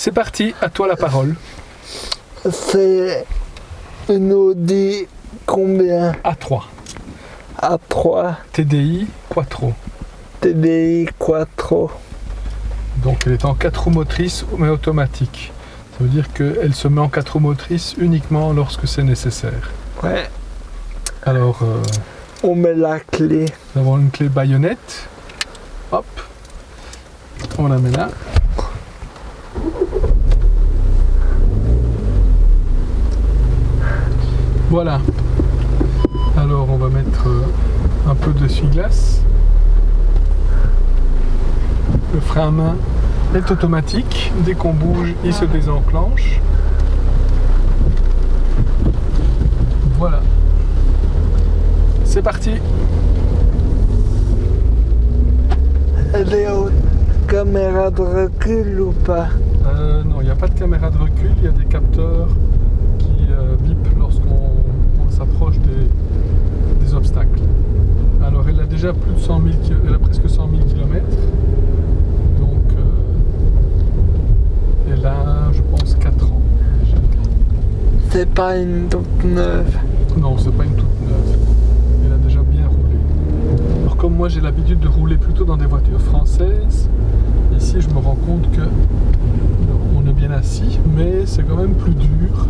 C'est parti, à toi la parole. C'est une Audi combien? A3. A3 TDI Quattro. TDI Quattro. Donc elle est en 4 roues motrices mais automatique. Ça veut dire qu'elle se met en 4 roues motrices uniquement lorsque c'est nécessaire. Ouais. Alors, euh, On met la clé. nous avons une clé baïonnette. Hop. On la met là. Voilà. Alors on va mettre euh, un peu d'essuie-glace. Le frein à main est automatique. Dès qu'on bouge, il se désenclenche. Voilà. C'est parti. Aux caméras de recul ou pas? Euh, non, il n'y a pas de caméra de recul, il y a des capteurs qui euh, bipent lorsqu'on on s'approche des, des obstacles. Alors elle a déjà plus de 100 000 ki- elle a presque 100 000 km. Donc euh, elle a, je pense, 4 ans. C'est pas une toute neuve. Non, c'est pas une toute neuve. Elle a déjà bien roulé. Alors comme moi j'ai l'habitude de rouler plutôt dans des voitures françaises, ici je me rends compte que on est bien assis, mais c'est quand même plus dur.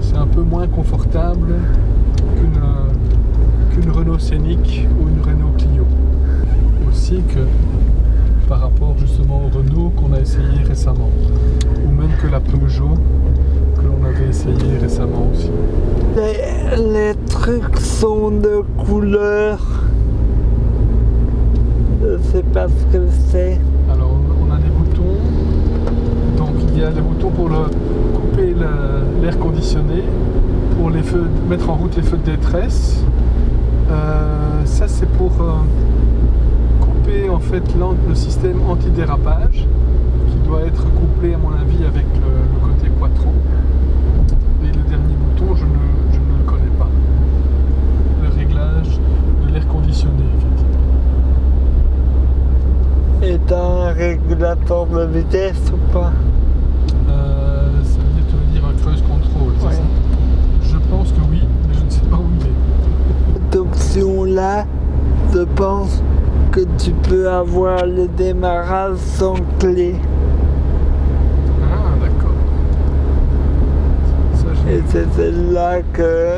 C'est un peu moins confortable qu'une Renault Scénic ou une Renault Clio. Aussi que par rapport justement au Renault qu'on a essayé récemment, ou même que la Peugeot que l'on avait essayé récemment aussi. Les, les trucs sont de couleur. Sais pas ce que c'est. Alors on a des boutons. Donc il y a des boutons pour couper l'air conditionné, pour les feux, mettre en route les feux de détresse. Euh, ça c'est pour euh, couper en fait le système antidérapage qui doit être couplé à mon avis avec le, le côté quattro. Et le dernier bouton je ne, je ne le connais pas. Le réglage de l'air conditionné effectivement. Est régulateur de vitesse ou pas Euh, ça veut dire, tu veux dire un cruise control, c'est Ouais. ça? Je pense que oui, mais je ne sais pas où il est. Cette option-là, je pense que tu peux avoir le démarrage sans clé. Ah, d'accord. Et c'est celle-là que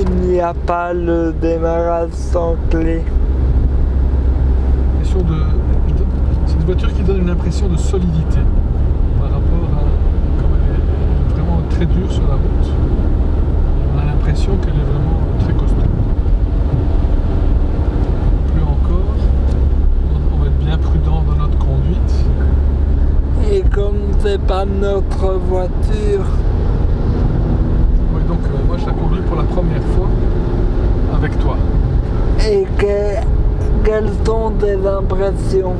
il n'y a pas le démarrage sans clé. l'impression de, voiture qui donne une impression de solidité par rapport à. Comme elle est, vraiment très dure sur la route, on a l'impression qu'elle est vraiment très costaud. Plus encore, on- on va être bien prudent dans notre conduite. Et comme c'est pas notre voiture, Oui, donc euh, moi je la conduis pour la première fois avec toi. et que, quelles sont tes impressions?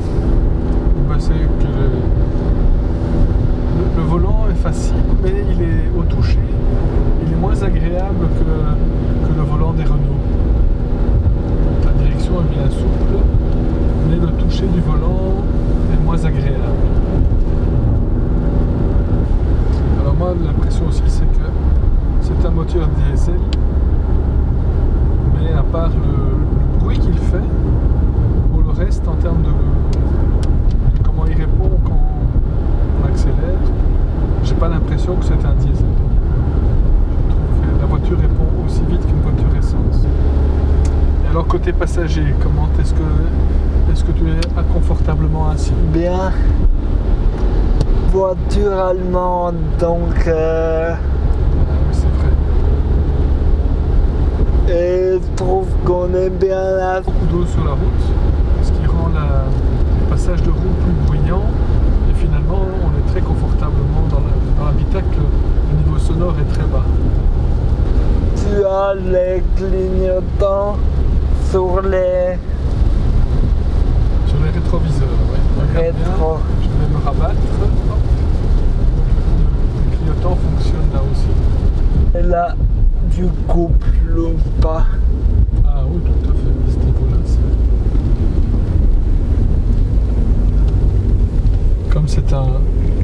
C'est que le, volant est facile, mais il est au toucher. Il est moins agréable que, que le volant des Renault. La direction est bien souple, mais le toucher du volant est moins agréable. Alors moi, l'impression aussi, c'est que c'est un moteur diesel, mais à part le, le bruit qu'il fait, pour le reste, en termes de comment il répond quand on accélère, j'ai pas l'impression que c'est un diesel. Je trouve que la voiture répond aussi vite qu'une voiture essence. Et alors côté passager, comment est-ce que est-ce que tu es confortablement assis? Bien. Voiture allemande, donc euh, Ah oui, c'est vrai. et je trouve qu'on est bien là. Beaucoup d'eau sur la route, ce qui rend la- le passage de roue plus bruyant. Et finalement, on est très dans la- dans l'habitacle. Le niveau sonore est très bas. Tu as les clignotants sur les Sur les rétroviseurs, bien. rétros. Je vais me rabattre. Le clignotant fonctionne là aussi. Et là, du couple ou pas. Ah oui, tout à fait. À ce niveau-là, c'est. Comme c'est un,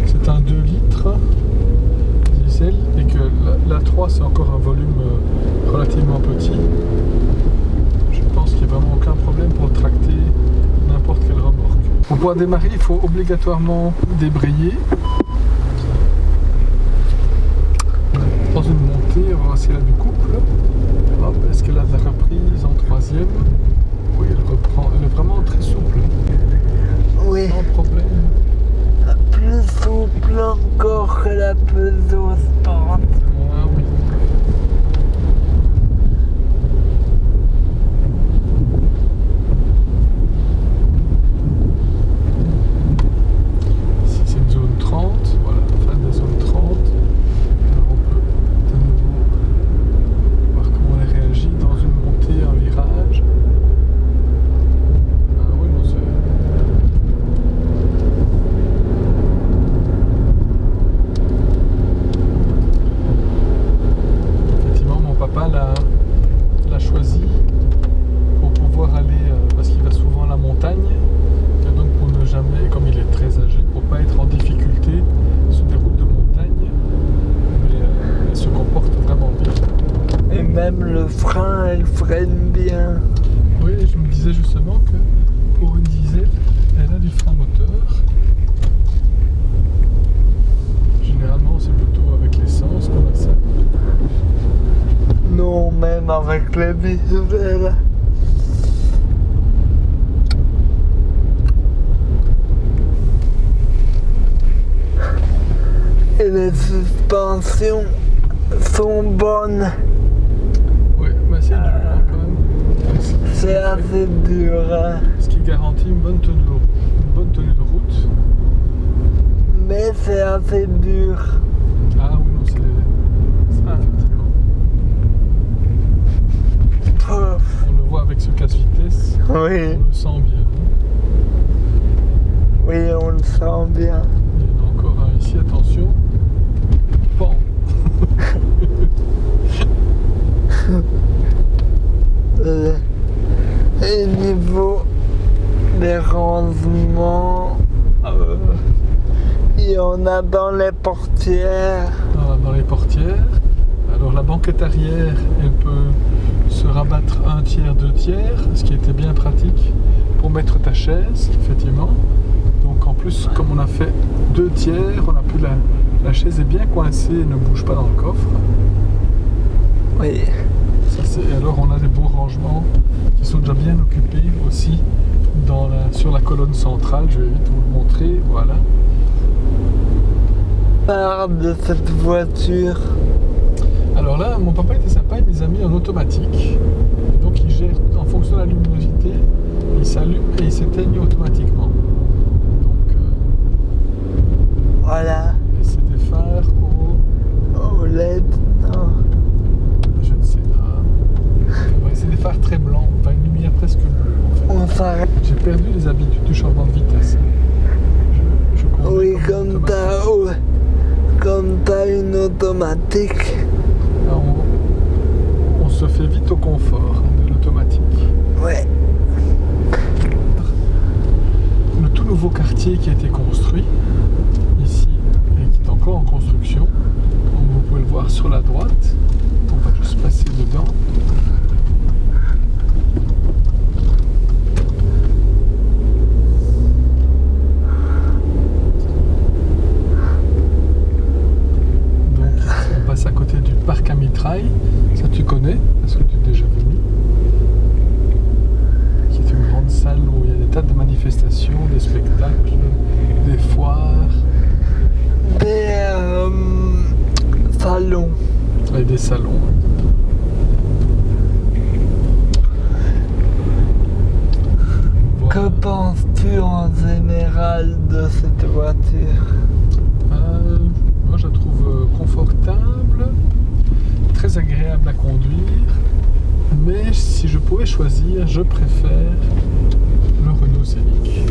c'est un 2 litres diesel et que la, la 3 c'est encore un volume euh, relativement petit. Je pense qu'il n'y a vraiment aucun problème pour tracter n'importe quelle remorque. Pour pouvoir démarrer, il faut obligatoirement débrayer. Dans une montée, on va voir si elle a du couple. Est-ce qu'elle a de la reprise en troisième? Oui, elle reprend. Elle est vraiment très souple, Oui, sans problème. plus souple encore que la Peugeot Sport. Ah oui. Ici c'est une zone 30, voilà, fin de la zone 30. Alors on peut de nouveau voir comment elle réagit dans une montée, un virage. Ah oui, non, c'est. Effectivement, mon papa l'a l'a choisi pour pouvoir aller, euh, parce qu'il va souvent à la montagne, et donc pour ne jamais, comme il est très âgé, pour pas être en difficulté sur des routes de montagne, mais euh, elle se comporte vraiment bien. Et même le frein, elle freine bien. Oui, je me disais justement que pour une diesel, elle a du frein moteur. Généralement, c'est plutôt avec l'essence qu'on a ça. Non, même avec les visuels. Et les suspensions sont bonnes. Oui, mais c'est dur hein, quand même. C'est assez dur. Ce qui garantit une bonne tenue, une bonne tenue de route. Mais c'est assez dur. Ah oui, non, c'est. Pouf. On le voit avec ce casse-vitesse, Oui, on le sent bien. oui, on le sent bien. Il y en a encore un ici, attention. Pan. Euh, Et niveau des rangements, euh, il y en a dans les portières. dans, dans les portières. Alors la banquette arrière, elle peut se rabattre un tiers, deux tiers, ce qui était bien pratique pour mettre ta chaise, effectivement. Donc en plus, comme on a fait deux tiers, on a pu la, la chaise est bien coincée et ne bouge pas dans le coffre. Oui, Ça, et alors on a des beaux rangements qui sont déjà bien occupés aussi dans la- sur la colonne centrale. Je vais vite vous le montrer. Voilà. Part de cette voiture. Alors là, mon papa était sympa, il les a mis en automatique. Et donc il gère en fonction de la luminosité, il s'allume et il s'éteigne automatiquement. Donc euh, Voilà, et c'est des phares au. OLED, non. je ne sais pas. Ouais, c'est des phares très blancs, enfin une lumière presque bleue en fait. On s'arrête. J'ai perdu les habitudes du changement de vitesse. Je, je conduis Oui, comme comme automatique. t'as oh, comme t'as on, on se fait vite au confort de l'automatique. Ouais. Le tout nouveau quartier qui a été construit ici et qui est encore en construction, comme vous pouvez le voir sur la droite. On va juste passer dedans. Donc ici, on passe à côté du Ça tu connais? Parce que tu es déjà venu? Qui est une grande salle où il y a des tas de manifestations, des spectacles, des foires Des euh, salons. et des salons. Que penses-tu en général de cette voiture Euh, moi je la trouve euh, confortable, très agréable à conduire, mais si je pouvais je préfère le Renault Scénic.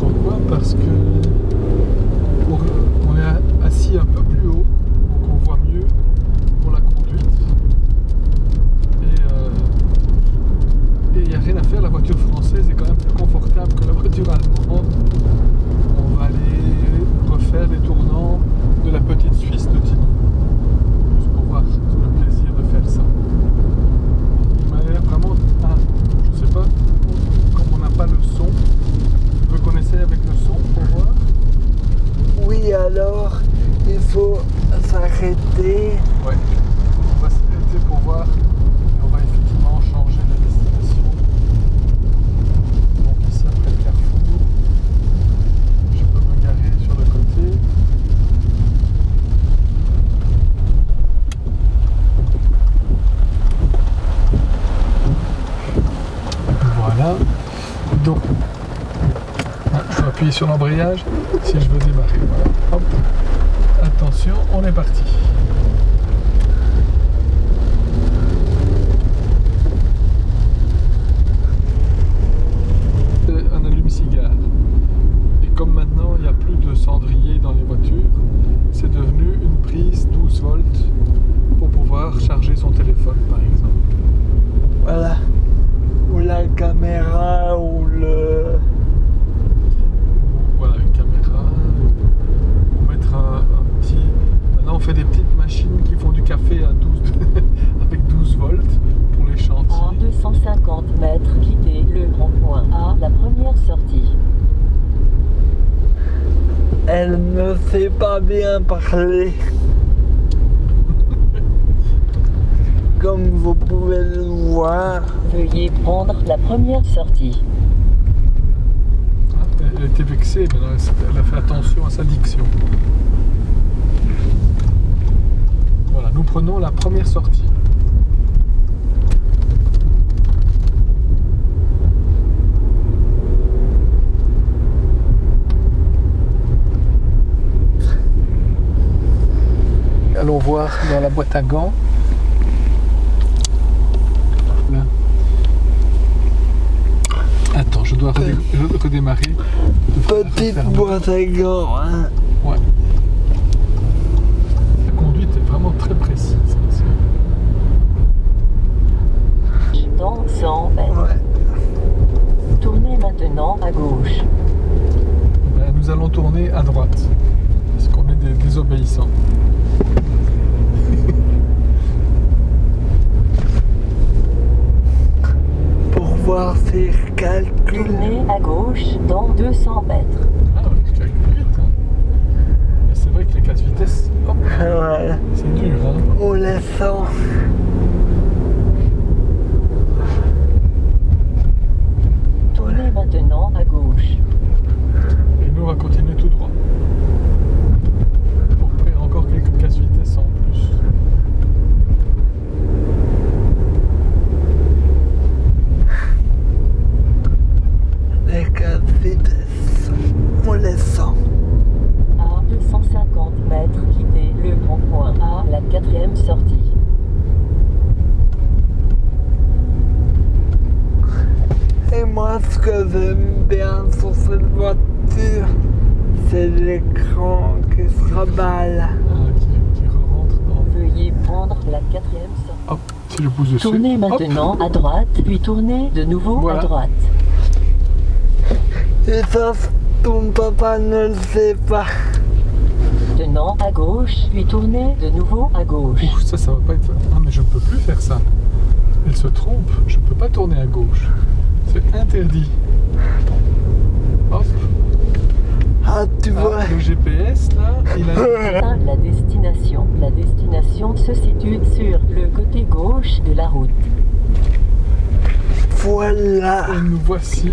Pourquoi? Parce que on est assis un peu plus haut, donc on voit mieux pour la conduite. Et euh, il n'y a rien à faire, la voiture française est quand même plus confortable que la voiture allemande. Sur l'embrayage si je veux démarrer. Attention, on est parti. C'est un allume-cigare. Et comme maintenant il n'y a plus de cendrier dans les voitures, c'est devenu une prise 12 volts pour pouvoir charger son téléphone par exemple. Voilà. Ou la caméra, ou le... Voilà, une caméra. On mettre un, un petit. Maintenant, on fait des petites machines qui font du café à 12 avec 12 volts pour les À chantiers. 250 mètres, quittez le rond-point à la première sortie. Elle ne sait pas bien parler. Comme vous pouvez le voir. Veuillez prendre la première sortie. Ah, Elle était vexée, mais elle a fait attention à sa diction. Voilà, nous prenons la première sortie. Voir dans la boîte à gants. Là. Attends, je dois redé- redémarrer. Petite boîte à gants, hein. Ouais. La conduite est vraiment très précise. hein, c'est- Dans 100 mètres. Ouais. Tournez maintenant à gauche. Ben, nous allons tourner à droite. Parce qu'on est des désobéissants. Pour voir ses calculs. Tournez à gauche dans 200 mètres. Ah ouais, tu calcules vite. Hein. Et c'est vrai que les 4 vitesses, hop, Ouais. c'est dur. Hein. On les sent. Tournez maintenant à gauche. Et nous, on va continuer tout droit. Pour faire encore quelques 4 vitesses en plus. Les quatre vitesses. On les sent. À 250 mètres, quittez le rond-point à la quatrième sortie. Et moi, ce que j'aime bien sur cette voiture, c'est l'écran qui se raballe. Ah, qui, qui rentre dans. Veuillez prendre la quatrième sortie. Hop, si je pousse dessus. Tournez hop. maintenant à droite, puis tournez de nouveau Voilà. à droite. Et ça, ton papa ne le sait pas. Tenant à gauche, puis tournez de nouveau à gauche. Ouh, ça, ça va pas être. Ah, mais je ne peux plus faire ça. Elle se trompe. Je ne peux pas tourner à gauche. C'est interdit. Hop. Ah, tu Ah, vois. le GPS, là, il a. Atteint la destination. La destination se situe sur le côté gauche de la route. Voilà. Et nous voici.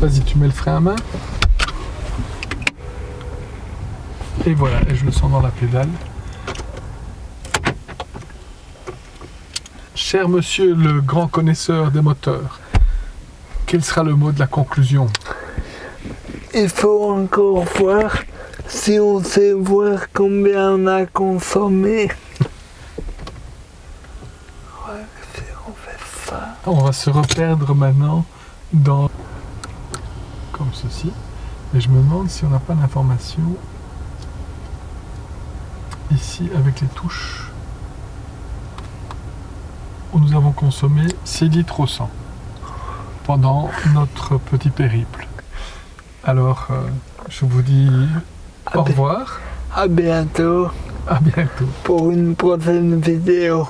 Vas-y, tu mets le frein à main. Et voilà, et je le sens dans la pédale. Cher monsieur le grand connaisseur des moteurs, quel sera le mot de la conclusion? Il faut encore voir si on sait voir combien on a consommé. Ouais, si on fait ça. On va se reperdre maintenant dans comme ceci. Et je me demande si on n'a pas l'information ici avec les touches où nous avons consommé 6 litres au 100 pendant notre petit périple. Alors, euh, je vous dis au revoir, À bientôt à bientôt. pour une prochaine vidéo.